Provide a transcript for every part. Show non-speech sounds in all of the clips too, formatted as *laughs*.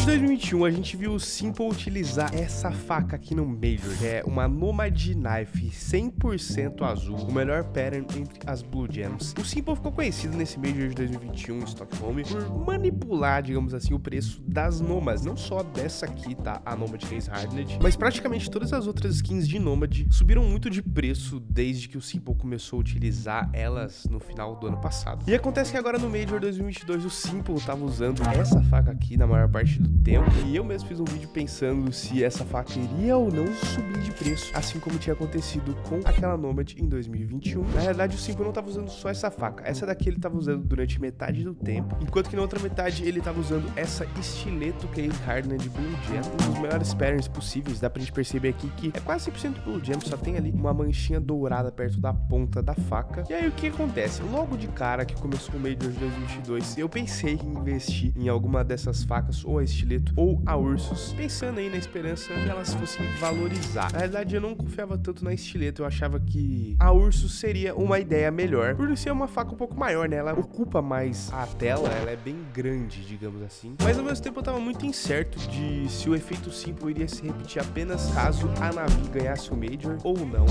de 2021, a gente viu o Simple utilizar essa faca aqui no Major, que é uma Nomad Knife 100% azul, o melhor pattern entre as Blue Gems. O Simple ficou conhecido nesse Major de 2021 em Stockholm por manipular, digamos assim, o preço das Nomads, não só dessa aqui, tá, a Nomad Case Hardened, mas praticamente todas as outras skins de Nomad subiram muito de preço desde que o Simple começou a utilizar elas no final do ano passado. E acontece que agora no Major 2022 o Simple tava usando essa faca aqui na maior parte do tempo. E eu mesmo fiz um vídeo pensando se essa faca iria ou não subir de preço, assim como tinha acontecido com aquela Nomad em 2021. Na realidade, o Simple não estava usando só essa faca. Essa daqui ele estava usando durante metade do tempo, enquanto que na outra metade ele estava usando essa estileto Case Hardened Blue Gem, um dos melhores patterns possíveis. Dá pra gente perceber aqui que é quase 100% Blue Gem, só tem ali uma manchinha dourada perto da ponta da faca. E aí o que acontece? Logo de cara que começou o Major de 2022, eu pensei em investir em alguma dessas facas ou a ou a Ursus, pensando aí na esperança que elas fossem valorizar. Na verdade, eu não confiava tanto na estileto, eu achava que a Ursus seria uma ideia melhor, por ser uma faca um pouco maior, né? Ela ocupa mais a tela, ela é bem grande, digamos assim. Mas ao mesmo tempo eu tava muito incerto de se o efeito Simple iria se repetir apenas caso a Navi ganhasse o Major ou não.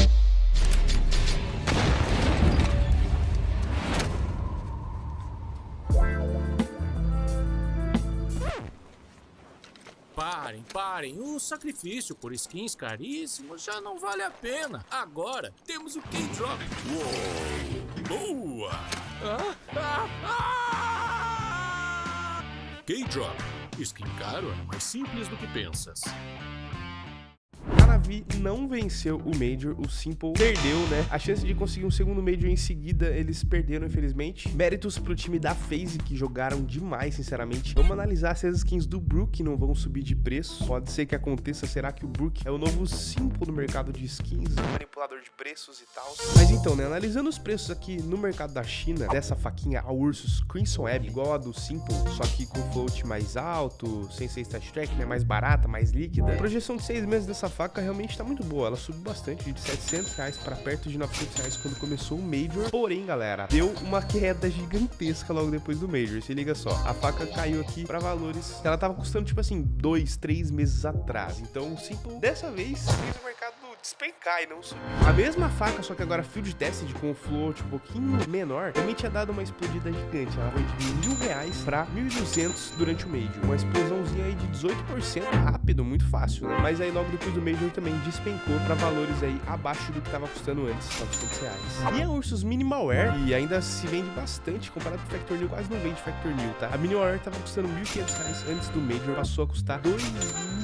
Parem, parem. O sacrifício por skins caríssimos já não vale a pena. Agora temos o K-Drop. Uou! Boa! Ah, ah, ah! K-Drop. Skin caro é mais simples do que pensas. Navi não venceu o Major, o Simple perdeu, né? A chance de conseguir um segundo Major em seguida, eles perderam, infelizmente. Méritos pro time da FaZe, que jogaram demais, sinceramente. Vamos analisar se as skins do Brook não vão subir de preço. Pode ser que aconteça, será que o Brook é o novo Simple no mercado de skins, manipulador de preços e tal? Mas então, né, analisando os preços aqui no mercado da China, dessa faquinha, a Ursus Crimson Web, igual a do Simple, só que com float mais alto, sem ser stat track, né, mais barata, mais líquida. A projeção de seis meses dessa faca realmente tá muito boa. Ela subiu bastante, de 700 reais para perto de 900 reais quando começou o Major. Porém, galera, deu uma queda gigantesca logo depois do Major. Se liga só, a faca caiu aqui para valores ela tava custando, tipo assim, dois, três meses atrás. Então, o Simple, dessa vez, fez o mercado despencar e não subir. A mesma faca, só que agora Field Tested com o float um pouquinho menor, também tinha dado uma explodida gigante. Ela foi de mil reais para 1.200 durante o Major. Uma explosãozinha aí de 18% rápido, muito fácil, né? Mas aí logo depois do Major também despencou para valores aí abaixo do que estava custando antes, 900 reais. E a Ursus Minimal Wear, e ainda se vende bastante, comparado com o Factor New, quase não vende Factor New, tá? A Minimal Wear tava custando 1.500 reais antes do Major, passou a custar 2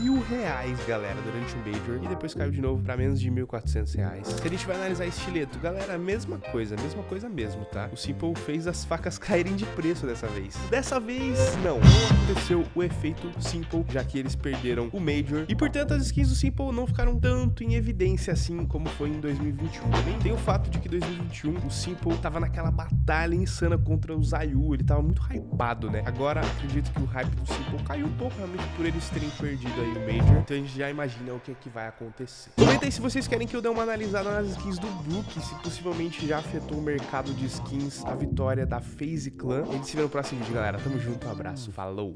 mil reais, galera, durante o Major, e depois caiu de novo para menos de 1.400 reais. Se a gente vai analisar estileto, galera, mesma coisa, mesma coisa mesmo, tá? O Simple fez as facas *laughs* caírem de preço dessa vez. Dessa vez, não. Não aconteceu o efeito Simple, já que eles perderam o Major, e portanto as skins do Simple não ficaram tanto em evidência assim como foi em 2021. Também tem o fato de que 2021 o Simple tava naquela batalha insana contra o Zayu, ele tava muito hypado, né? Agora acredito que o hype do Simple caiu um pouco realmente por eles terem perdido aí o Major, então a gente já imagina o que é que vai acontecer. Comenta aí se vocês querem que eu dê uma analisada nas skins do Brook, se possivelmente já afetou o mercado de skins a vitória da FaZe Clan. A gente se vê no próximo vídeo, galera. Tamo junto, um abraço, falou!